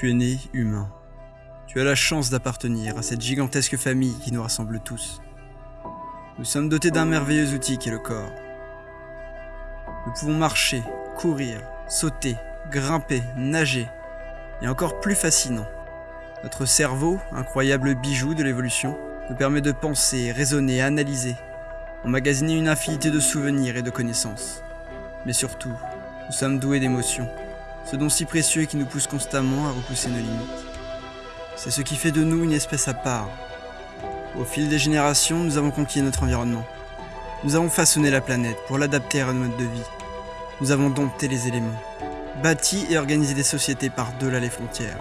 Tu es né humain. Tu as la chance d'appartenir à cette gigantesque famille qui nous rassemble tous. Nous sommes dotés d'un merveilleux outil qui est le corps. Nous pouvons marcher, courir, sauter, grimper, nager, et encore plus fascinant. Notre cerveau, incroyable bijou de l'évolution, nous permet de penser, raisonner, analyser, emmagasiner une infinité de souvenirs et de connaissances. Mais surtout, nous sommes doués d'émotions, ce don si précieux qui nous pousse constamment à repousser nos limites. C'est ce qui fait de nous une espèce à part. Au fil des générations, nous avons conquis notre environnement. Nous avons façonné la planète pour l'adapter à notre mode de vie. Nous avons dompté les éléments, bâti et organisé des sociétés par-delà les frontières.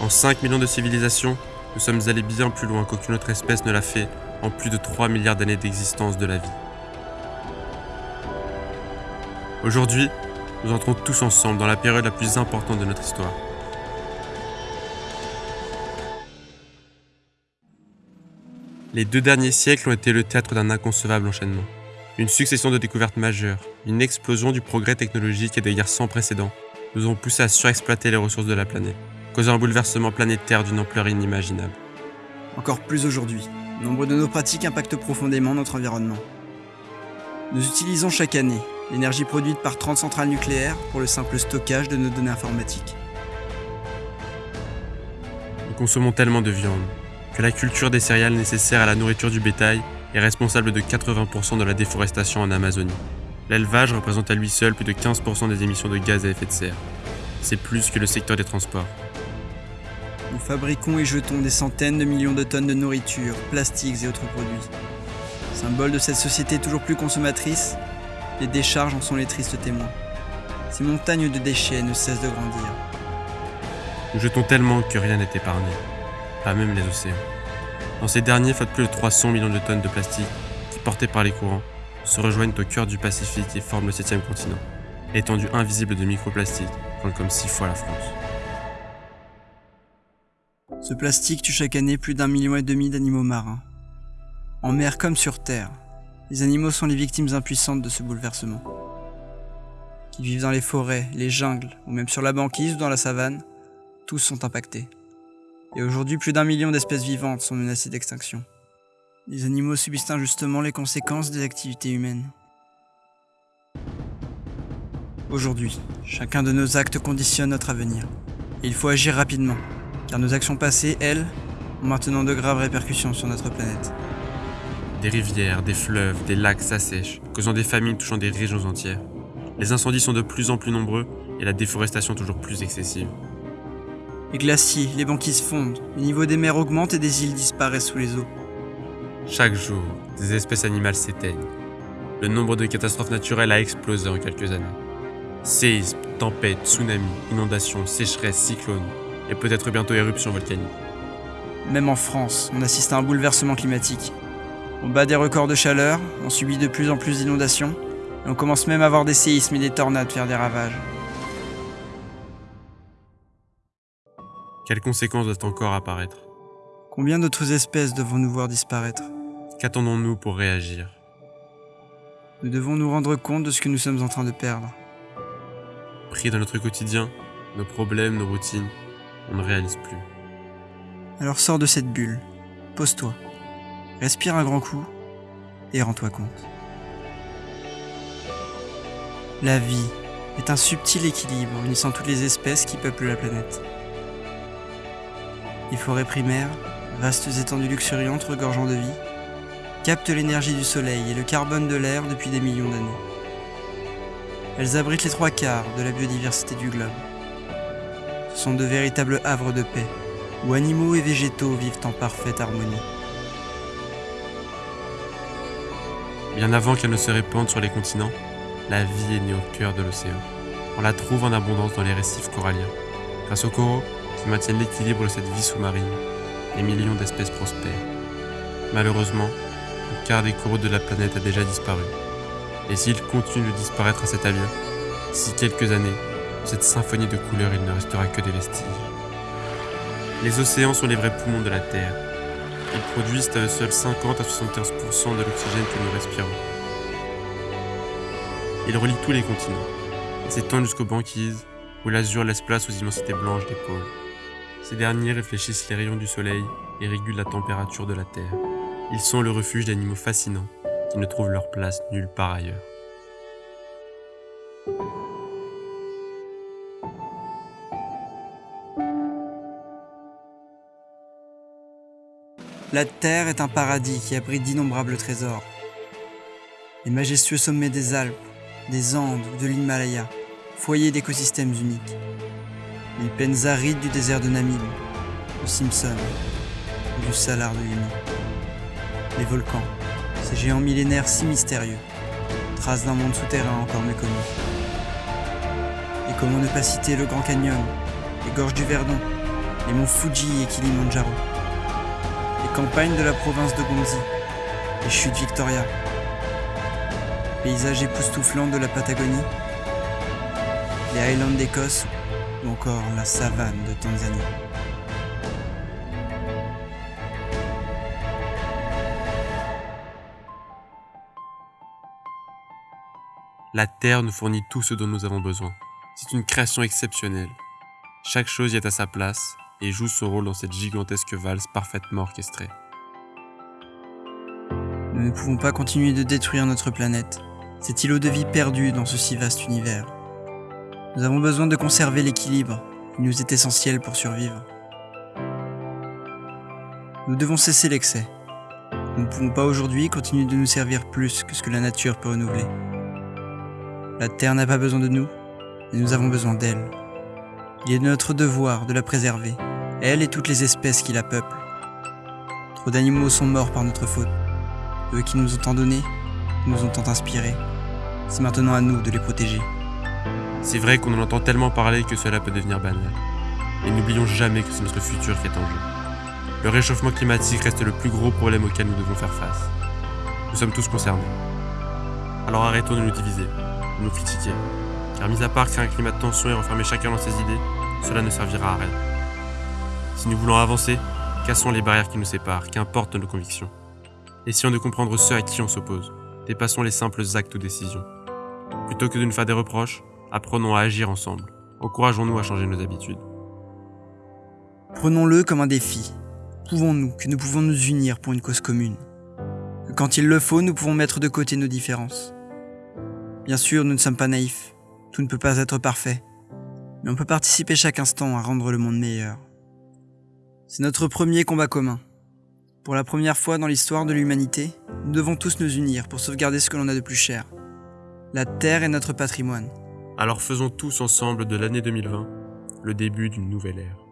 En 5 millions de civilisations, nous sommes allés bien plus loin qu'aucune autre espèce ne l'a fait en plus de 3 milliards d'années d'existence de la vie. Aujourd'hui, nous entrons tous ensemble dans la période la plus importante de notre histoire. Les deux derniers siècles ont été le théâtre d'un inconcevable enchaînement. Une succession de découvertes majeures, une explosion du progrès technologique et des guerres sans précédent nous ont poussé à surexploiter les ressources de la planète, causant un bouleversement planétaire d'une ampleur inimaginable. Encore plus aujourd'hui, nombre de nos pratiques impactent profondément notre environnement. Nous utilisons chaque année l'énergie produite par 30 centrales nucléaires pour le simple stockage de nos données informatiques. Nous consommons tellement de viande que la culture des céréales nécessaires à la nourriture du bétail est responsable de 80% de la déforestation en Amazonie. L'élevage représente à lui seul plus de 15% des émissions de gaz à effet de serre. C'est plus que le secteur des transports. Nous fabriquons et jetons des centaines de millions de tonnes de nourriture, plastiques et autres produits. Symbole de cette société toujours plus consommatrice, les décharges en sont les tristes témoins. Ces montagnes de déchets ne cessent de grandir. Nous jetons tellement que rien n'est épargné, pas même les océans. Dans ces derniers flottent plus de 300 millions de tonnes de plastique qui, portés par les courants, se rejoignent au cœur du Pacifique et forment le septième continent. L'étendue invisible de microplastiques compte comme six fois la France. Ce plastique tue chaque année plus d'un million et demi d'animaux marins. En mer comme sur terre, les animaux sont les victimes impuissantes de ce bouleversement. Qu'ils vivent dans les forêts, les jungles, ou même sur la banquise ou dans la savane, tous sont impactés. Et aujourd'hui, plus d'un million d'espèces vivantes sont menacées d'extinction. Les animaux subissent injustement les conséquences des activités humaines. Aujourd'hui, chacun de nos actes conditionne notre avenir. Et il faut agir rapidement, car nos actions passées, elles, ont maintenant de graves répercussions sur notre planète. Des rivières, des fleuves, des lacs s'assèchent, causant des famines touchant des régions entières. Les incendies sont de plus en plus nombreux et la déforestation toujours plus excessive. Les glaciers, les banquises fondent, le niveau des mers augmente et des îles disparaissent sous les eaux. Chaque jour, des espèces animales s'éteignent. Le nombre de catastrophes naturelles a explosé en quelques années. Séismes, tempêtes, tsunamis, inondations, sécheresses, cyclones, et peut-être bientôt éruptions volcaniques. Même en France, on assiste à un bouleversement climatique. On bat des records de chaleur, on subit de plus en plus d'inondations, et on commence même à voir des séismes et des tornades faire des ravages. Quelles conséquences doivent encore apparaître? Combien d'autres espèces devons-nous voir disparaître? Qu'attendons-nous pour réagir? Nous devons nous rendre compte de ce que nous sommes en train de perdre. Pris dans notre quotidien, nos problèmes, nos routines, on ne réalise plus. Alors sors de cette bulle, pose-toi, respire un grand coup et rends-toi compte. La vie est un subtil équilibre unissant toutes les espèces qui peuplent la planète. Les forêts primaires, vastes étendues luxuriantes regorgeant de vie, captent l'énergie du soleil et le carbone de l'air depuis des millions d'années. Elles abritent les trois quarts de la biodiversité du globe. Ce sont de véritables havres de paix, où animaux et végétaux vivent en parfaite harmonie. Bien avant qu'elle ne se répande sur les continents, la vie est née au cœur de l'océan. On la trouve en abondance dans les récifs coralliens. Grâce aux coraux, qui maintiennent l'équilibre de cette vie sous-marine, des millions d'espèces prospèrent. Malheureusement, le quart des coraux de la planète a déjà disparu. Et s'ils continuent de disparaître à cette allure, d'ici quelques années, cette symphonie de couleurs, il ne restera que des vestiges. Les océans sont les vrais poumons de la Terre. Ils produisent à eux seuls 50 à 75% de l'oxygène que nous respirons. Ils relient tous les continents et s'étendent jusqu'aux banquises, où l'azur laisse place aux immensités blanches des pôles. Ces derniers réfléchissent les rayons du soleil et régulent la température de la Terre. Ils sont le refuge d'animaux fascinants qui ne trouvent leur place nulle part ailleurs. La Terre est un paradis qui abrite d'innombrables trésors. Les majestueux sommets des Alpes, des Andes ou de l'Himalaya, foyer d'écosystèmes uniques. Les plaines arides du désert de Namib, du Simpson ou du Salar de Uyuni. Les volcans, ces géants millénaires si mystérieux, traces d'un monde souterrain encore méconnu. Et comment ne pas citer le Grand Canyon, les gorges du Verdon, les monts Fuji et Kilimanjaro, les campagnes de la province de Gonzi, les chutes Victoria, paysages époustouflants de la Patagonie, les Highlands d'Écosse ou encore la savane de Tanzanie. La Terre nous fournit tout ce dont nous avons besoin. C'est une création exceptionnelle. Chaque chose y est à sa place et joue son rôle dans cette gigantesque valse parfaitement orchestrée. Nous ne pouvons pas continuer de détruire notre planète, cet îlot de vie perdu dans ce si vaste univers. Nous avons besoin de conserver l'équilibre, il nous est essentiel pour survivre. Nous devons cesser l'excès. Nous ne pouvons pas aujourd'hui continuer de nous servir plus que ce que la nature peut renouveler. La Terre n'a pas besoin de nous, et nous avons besoin d'elle. Il est de notre devoir de la préserver, elle et toutes les espèces qui la peuplent. Trop d'animaux sont morts par notre faute. Eux qui nous ont tant donné, nous ont tant inspirés. C'est maintenant à nous de les protéger. C'est vrai qu'on en entend tellement parler que cela peut devenir banal. Et n'oublions jamais que c'est notre futur qui est en jeu. Le réchauffement climatique reste le plus gros problème auquel nous devons faire face. Nous sommes tous concernés. Alors arrêtons de nous diviser, de nous critiquer. Car mis à part créer un climat de tension et renfermer chacun dans ses idées, cela ne servira à rien. Si nous voulons avancer, cassons les barrières qui nous séparent, qu'importe nos convictions. Essayons de comprendre ceux à qui on s'oppose. Dépassons les simples actes ou décisions. Plutôt que de nous faire des reproches, apprenons à agir ensemble. Encourageons-nous à changer nos habitudes. Prenons-le comme un défi. Prouvons-nous que nous pouvons nous unir pour une cause commune? Que quand il le faut, nous pouvons mettre de côté nos différences. Bien sûr, nous ne sommes pas naïfs. Tout ne peut pas être parfait. Mais on peut participer chaque instant à rendre le monde meilleur. C'est notre premier combat commun. Pour la première fois dans l'histoire de l'humanité, nous devons tous nous unir pour sauvegarder ce que l'on a de plus cher. La Terre est notre patrimoine. Alors faisons tous ensemble de l'année 2020 le début d'une nouvelle ère.